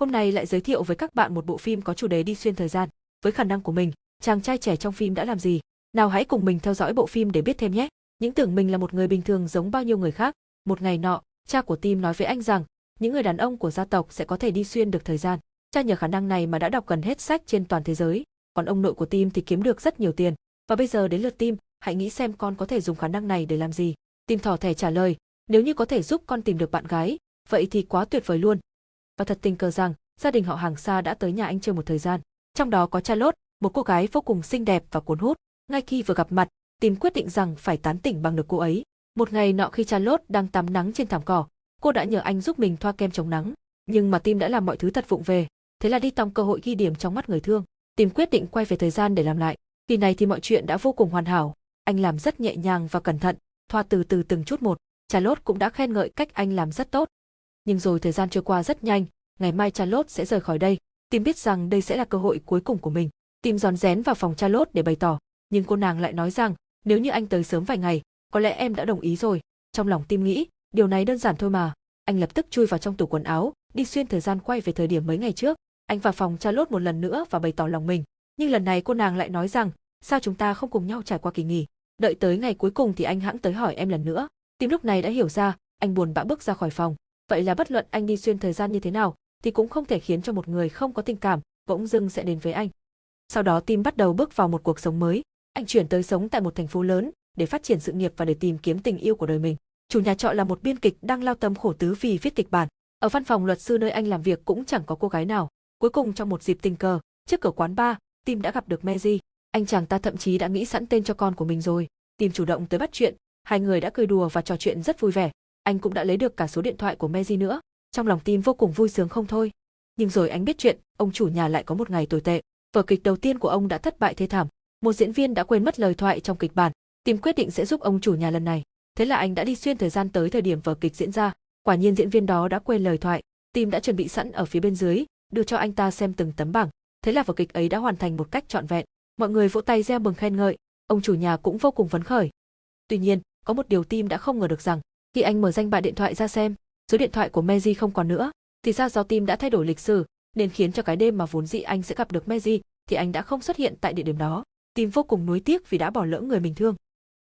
Hôm nay lại giới thiệu với các bạn một bộ phim có chủ đề đi xuyên thời gian. Với khả năng của mình, chàng trai trẻ trong phim đã làm gì? Nào hãy cùng mình theo dõi bộ phim để biết thêm nhé. Những tưởng mình là một người bình thường giống bao nhiêu người khác. Một ngày nọ, cha của Tim nói với anh rằng, những người đàn ông của gia tộc sẽ có thể đi xuyên được thời gian. Cha nhờ khả năng này mà đã đọc gần hết sách trên toàn thế giới, còn ông nội của Tim thì kiếm được rất nhiều tiền. Và bây giờ đến lượt Tim, hãy nghĩ xem con có thể dùng khả năng này để làm gì. Tim thỏ thẻ trả lời, nếu như có thể giúp con tìm được bạn gái, vậy thì quá tuyệt vời luôn. Và thật tình cờ rằng, gia đình họ hàng xa đã tới nhà anh chơi một thời gian. Trong đó có Charlotte, một cô gái vô cùng xinh đẹp và cuốn hút. Ngay khi vừa gặp mặt, Tim quyết định rằng phải tán tỉnh bằng được cô ấy. Một ngày nọ khi Charlotte đang tắm nắng trên thảm cỏ, cô đã nhờ anh giúp mình thoa kem chống nắng. Nhưng mà Tim đã làm mọi thứ thật vụng về, thế là đi tòng cơ hội ghi điểm trong mắt người thương. Tim quyết định quay về thời gian để làm lại. Kỳ này thì mọi chuyện đã vô cùng hoàn hảo. Anh làm rất nhẹ nhàng và cẩn thận, thoa từ từ từng chút một. Charlotte cũng đã khen ngợi cách anh làm rất tốt. Nhưng rồi thời gian trôi qua rất nhanh, ngày mai Charlotte sẽ rời khỏi đây. Tim biết rằng đây sẽ là cơ hội cuối cùng của mình. Tim giòn rén vào phòng Charlotte để bày tỏ, nhưng cô nàng lại nói rằng, nếu như anh tới sớm vài ngày, có lẽ em đã đồng ý rồi. Trong lòng Tim nghĩ, điều này đơn giản thôi mà. Anh lập tức chui vào trong tủ quần áo, đi xuyên thời gian quay về thời điểm mấy ngày trước. Anh vào phòng Charlotte một lần nữa và bày tỏ lòng mình. Nhưng lần này cô nàng lại nói rằng, sao chúng ta không cùng nhau trải qua kỳ nghỉ. Đợi tới ngày cuối cùng thì anh hãng tới hỏi em lần nữa. Tim lúc này đã hiểu ra, anh buồn bã bước ra khỏi phòng. Vậy là bất luận anh đi xuyên thời gian như thế nào, thì cũng không thể khiến cho một người không có tình cảm, bỗng dưng sẽ đến với anh. Sau đó Tim bắt đầu bước vào một cuộc sống mới. Anh chuyển tới sống tại một thành phố lớn, để phát triển sự nghiệp và để tìm kiếm tình yêu của đời mình. Chủ nhà trọ là một biên kịch đang lao tâm khổ tứ vì viết kịch bản. Ở văn phòng luật sư nơi anh làm việc cũng chẳng có cô gái nào. Cuối cùng trong một dịp tình cờ, trước cửa quán bar, Tim đã gặp được Meji. Anh chàng ta thậm chí đã nghĩ sẵn tên cho con của mình rồi. Tim chủ động tới bắt chuyện, hai người đã cười đùa và trò chuyện rất vui vẻ. Anh cũng đã lấy được cả số điện thoại của Mary nữa. Trong lòng Tim vô cùng vui sướng không thôi. Nhưng rồi anh biết chuyện, ông chủ nhà lại có một ngày tồi tệ. Vở kịch đầu tiên của ông đã thất bại thê thảm. Một diễn viên đã quên mất lời thoại trong kịch bản. Tim quyết định sẽ giúp ông chủ nhà lần này. Thế là anh đã đi xuyên thời gian tới thời điểm vở kịch diễn ra. Quả nhiên diễn viên đó đã quên lời thoại. Tim đã chuẩn bị sẵn ở phía bên dưới, đưa cho anh ta xem từng tấm bảng. Thế là vở kịch ấy đã hoàn thành một cách trọn vẹn. Mọi người vỗ tay reo mừng khen ngợi, ông chủ nhà cũng vô cùng phấn khởi. Tuy nhiên, có một điều Tim đã không ngờ được rằng, khi anh mở danh bạ điện thoại ra xem, số điện thoại của Mary không còn nữa, thì ra do Tim đã thay đổi lịch sử, nên khiến cho cái đêm mà vốn dĩ anh sẽ gặp được Mary, thì anh đã không xuất hiện tại địa điểm đó. Tim vô cùng nuối tiếc vì đã bỏ lỡ người mình thương.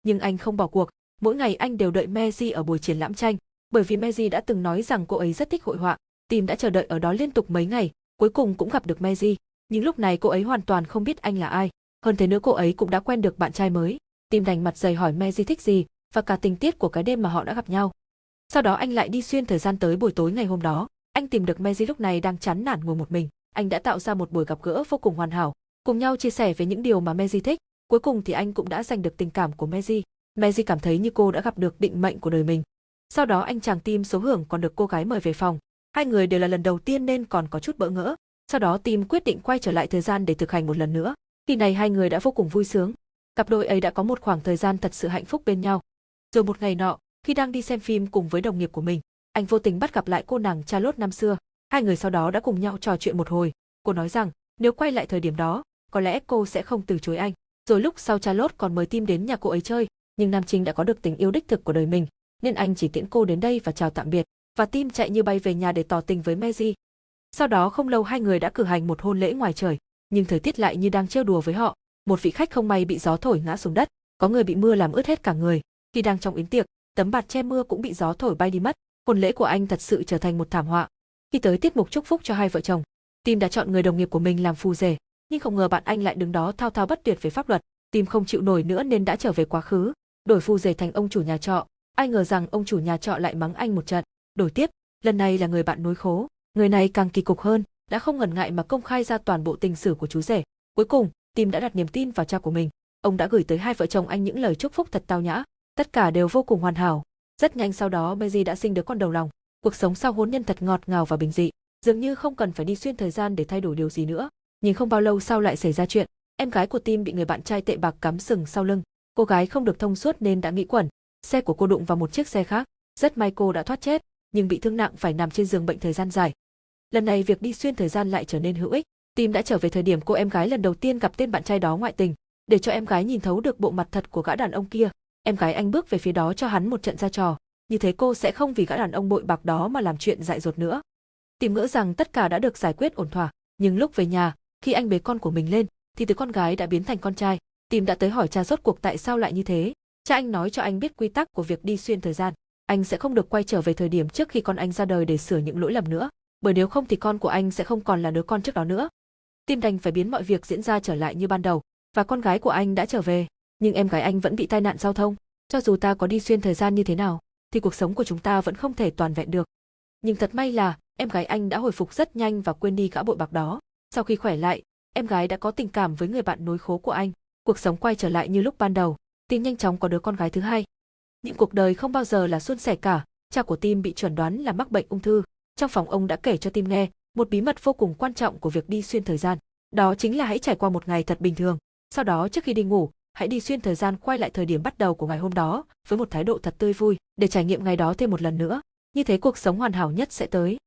Nhưng anh không bỏ cuộc, mỗi ngày anh đều đợi Mary ở buổi triển lãm tranh, bởi vì Mary đã từng nói rằng cô ấy rất thích hội họa. Tim đã chờ đợi ở đó liên tục mấy ngày, cuối cùng cũng gặp được Mary, nhưng lúc này cô ấy hoàn toàn không biết anh là ai. Hơn thế nữa cô ấy cũng đã quen được bạn trai mới. Tim đành mặt dày hỏi Mary thích gì và cả tình tiết của cái đêm mà họ đã gặp nhau. Sau đó anh lại đi xuyên thời gian tới buổi tối ngày hôm đó. Anh tìm được Mezi lúc này đang chán nản ngồi một mình. Anh đã tạo ra một buổi gặp gỡ vô cùng hoàn hảo, cùng nhau chia sẻ về những điều mà Mezi thích. Cuối cùng thì anh cũng đã giành được tình cảm của Mezi. Mezi cảm thấy như cô đã gặp được định mệnh của đời mình. Sau đó anh chàng Tim số hưởng còn được cô gái mời về phòng. Hai người đều là lần đầu tiên nên còn có chút bỡ ngỡ. Sau đó Tim quyết định quay trở lại thời gian để thực hành một lần nữa. Khi này hai người đã vô cùng vui sướng. Cặp đôi ấy đã có một khoảng thời gian thật sự hạnh phúc bên nhau. Rồi một ngày nọ, khi đang đi xem phim cùng với đồng nghiệp của mình, anh vô tình bắt gặp lại cô nàng Charlotte năm xưa. Hai người sau đó đã cùng nhau trò chuyện một hồi. Cô nói rằng, nếu quay lại thời điểm đó, có lẽ cô sẽ không từ chối anh. Rồi lúc sau Charlotte còn mời Tim đến nhà cô ấy chơi, nhưng Nam Trinh đã có được tình yêu đích thực của đời mình, nên anh chỉ tiễn cô đến đây và chào tạm biệt. Và Tim chạy như bay về nhà để tỏ tình với Mary. Sau đó không lâu hai người đã cử hành một hôn lễ ngoài trời, nhưng thời tiết lại như đang trêu đùa với họ. Một vị khách không may bị gió thổi ngã xuống đất, có người bị mưa làm ướt hết cả người. Khi đang trong yến tiệc, tấm bạt che mưa cũng bị gió thổi bay đi mất. Hôn lễ của anh thật sự trở thành một thảm họa. Khi tới tiết mục chúc phúc cho hai vợ chồng, Tim đã chọn người đồng nghiệp của mình làm phù rể, nhưng không ngờ bạn anh lại đứng đó thao thao bất tuyệt về pháp luật. Tim không chịu nổi nữa nên đã trở về quá khứ, đổi phù rể thành ông chủ nhà trọ. Ai ngờ rằng ông chủ nhà trọ lại mắng anh một trận. Đổi tiếp, lần này là người bạn nối khố. Người này càng kỳ cục hơn, đã không ngần ngại mà công khai ra toàn bộ tình sử của chú rể. Cuối cùng, Tim đã đặt niềm tin vào cha của mình. Ông đã gửi tới hai vợ chồng anh những lời chúc phúc thật tao nhã, tất cả đều vô cùng hoàn hảo. Rất nhanh sau đó Mary đã sinh đứa con đầu lòng. Cuộc sống sau hôn nhân thật ngọt ngào và bình dị, dường như không cần phải đi xuyên thời gian để thay đổi điều gì nữa. Nhưng không bao lâu sau lại xảy ra chuyện, em gái của Tim bị người bạn trai tệ bạc cắm sừng sau lưng. Cô gái không được thông suốt nên đã nghĩ quẩn, xe của cô đụng vào một chiếc xe khác. Rất may cô đã thoát chết, nhưng bị thương nặng phải nằm trên giường bệnh thời gian dài. Lần này việc đi xuyên thời gian lại trở nên hữu ích. Tim đã trở về thời điểm cô em gái lần đầu tiên gặp tên bạn trai đó ngoại tình, để cho em gái nhìn thấu được bộ mặt thật của gã đàn ông kia. Em gái anh bước về phía đó cho hắn một trận ra trò, như thế cô sẽ không vì gã đàn ông bội bạc đó mà làm chuyện dại dột nữa. Tìm ngỡ rằng tất cả đã được giải quyết ổn thỏa, nhưng lúc về nhà, khi anh bế con của mình lên, thì từ con gái đã biến thành con trai. Tìm đã tới hỏi cha rốt cuộc tại sao lại như thế. Cha anh nói cho anh biết quy tắc của việc đi xuyên thời gian. Anh sẽ không được quay trở về thời điểm trước khi con anh ra đời để sửa những lỗi lầm nữa, bởi nếu không thì con của anh sẽ không còn là đứa con trước đó nữa. Tim đành phải biến mọi việc diễn ra trở lại như ban đầu, và con gái của anh đã trở về, nhưng em gái anh vẫn bị tai nạn giao thông. Cho dù ta có đi xuyên thời gian như thế nào, thì cuộc sống của chúng ta vẫn không thể toàn vẹn được. Nhưng thật may là, em gái anh đã hồi phục rất nhanh và quên đi gã bội bạc đó. Sau khi khỏe lại, em gái đã có tình cảm với người bạn nối khố của anh. Cuộc sống quay trở lại như lúc ban đầu, Tim nhanh chóng có đứa con gái thứ hai. Những cuộc đời không bao giờ là suôn sẻ cả, cha của Tim bị chuẩn đoán là mắc bệnh ung thư. Trong phòng ông đã kể cho Tim nghe một bí mật vô cùng quan trọng của việc đi xuyên thời gian. Đó chính là hãy trải qua một ngày thật bình thường. Sau đó trước khi đi ngủ, hãy đi xuyên thời gian quay lại thời điểm bắt đầu của ngày hôm đó với một thái độ thật tươi vui để trải nghiệm ngày đó thêm một lần nữa. Như thế cuộc sống hoàn hảo nhất sẽ tới.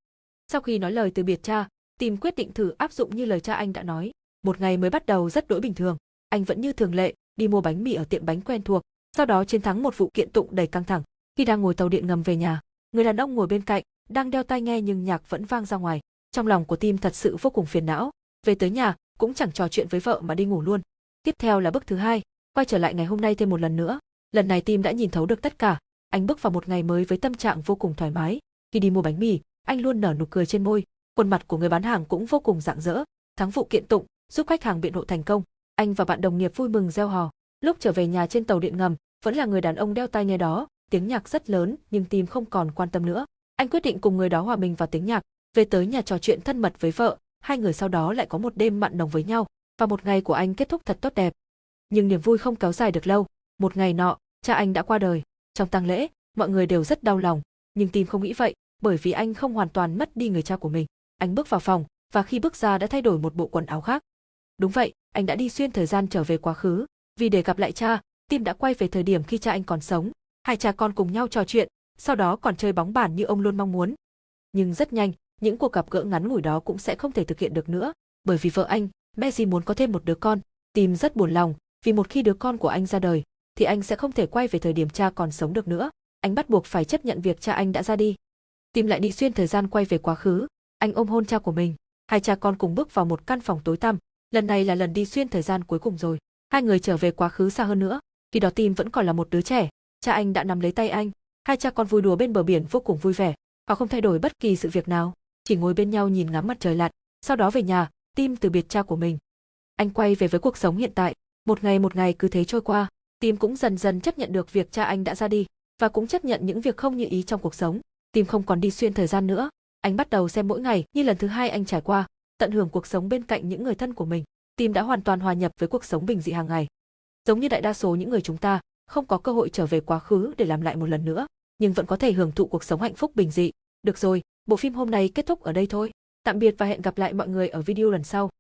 Sau khi nói lời từ biệt cha, Tim quyết định thử áp dụng như lời cha anh đã nói. Một ngày mới bắt đầu rất đỗi bình thường, anh vẫn như thường lệ, đi mua bánh mì ở tiệm bánh quen thuộc, sau đó chiến thắng một vụ kiện tụng đầy căng thẳng. Khi đang ngồi tàu điện ngầm về nhà, người đàn ông ngồi bên cạnh, đang đeo tai nghe nhưng nhạc vẫn vang ra ngoài. Trong lòng của Tim thật sự vô cùng phiền não. Về tới nhà, cũng chẳng trò chuyện với vợ mà đi ngủ luôn. Tiếp theo là bước thứ hai, quay trở lại ngày hôm nay thêm một lần nữa. Lần này Tim đã nhìn thấu được tất cả. Anh bước vào một ngày mới với tâm trạng vô cùng thoải mái. Khi đi mua bánh mì, anh luôn nở nụ cười trên môi. Khuôn mặt của người bán hàng cũng vô cùng rạng rỡ. Thắng vụ kiện tụng, giúp khách hàng biện hộ thành công. Anh và bạn đồng nghiệp vui mừng reo hò. Lúc trở về nhà trên tàu điện ngầm, vẫn là người đàn ông đeo tai nghe đó, tiếng nhạc rất lớn nhưng tim không còn quan tâm nữa. Anh quyết định cùng người đó hòa mình vào tiếng nhạc, về tới nhà trò chuyện thân mật với vợ, hai người sau đó lại có một đêm mặn nồng với nhau, và một ngày của anh kết thúc thật tốt đẹp. Nhưng niềm vui không kéo dài được lâu, một ngày nọ, cha anh đã qua đời. Trong tang lễ, mọi người đều rất đau lòng, nhưng tim không nghĩ vậy, bởi vì anh không hoàn toàn mất đi người cha của mình. Anh bước vào phòng, và khi bước ra đã thay đổi một bộ quần áo khác. Đúng vậy, anh đã đi xuyên thời gian trở về quá khứ, vì để gặp lại cha, Tim đã quay về thời điểm khi cha anh còn sống. Hai cha con cùng nhau trò chuyện, sau đó còn chơi bóng bàn như ông luôn mong muốn. Nhưng rất nhanh, những cuộc gặp gỡ ngắn ngủi đó cũng sẽ không thể thực hiện được nữa, bởi vì vợ anh, Messi muốn có thêm một đứa con. Tim rất buồn lòng, vì một khi đứa con của anh ra đời, thì anh sẽ không thể quay về thời điểm cha còn sống được nữa. Anh bắt buộc phải chấp nhận việc cha anh đã ra đi. tìm lại đi xuyên thời gian quay về quá khứ, anh ôm hôn cha của mình. Hai cha con cùng bước vào một căn phòng tối tăm, lần này là lần đi xuyên thời gian cuối cùng rồi. Hai người trở về quá khứ xa hơn nữa, khi đó Tim vẫn còn là một đứa trẻ, cha anh đã nắm lấy tay anh, hai cha con vui đùa bên bờ biển vô cùng vui vẻ, họ không thay đổi bất kỳ sự việc nào, chỉ ngồi bên nhau nhìn ngắm mặt trời lặn, sau đó về nhà, Tim từ biệt cha của mình. Anh quay về với cuộc sống hiện tại, một ngày một ngày cứ thế trôi qua, Tim cũng dần dần chấp nhận được việc cha anh đã ra đi, và cũng chấp nhận những việc không như ý trong cuộc sống. Tim không còn đi xuyên thời gian nữa, anh bắt đầu xem mỗi ngày như lần thứ hai anh trải qua, tận hưởng cuộc sống bên cạnh những người thân của mình. Tim đã hoàn toàn hòa nhập với cuộc sống bình dị hàng ngày. Giống như đại đa số những người chúng ta, không có cơ hội trở về quá khứ để làm lại một lần nữa, nhưng vẫn có thể hưởng thụ cuộc sống hạnh phúc bình dị. Được rồi, bộ phim hôm nay kết thúc ở đây thôi. Tạm biệt và hẹn gặp lại mọi người ở video lần sau.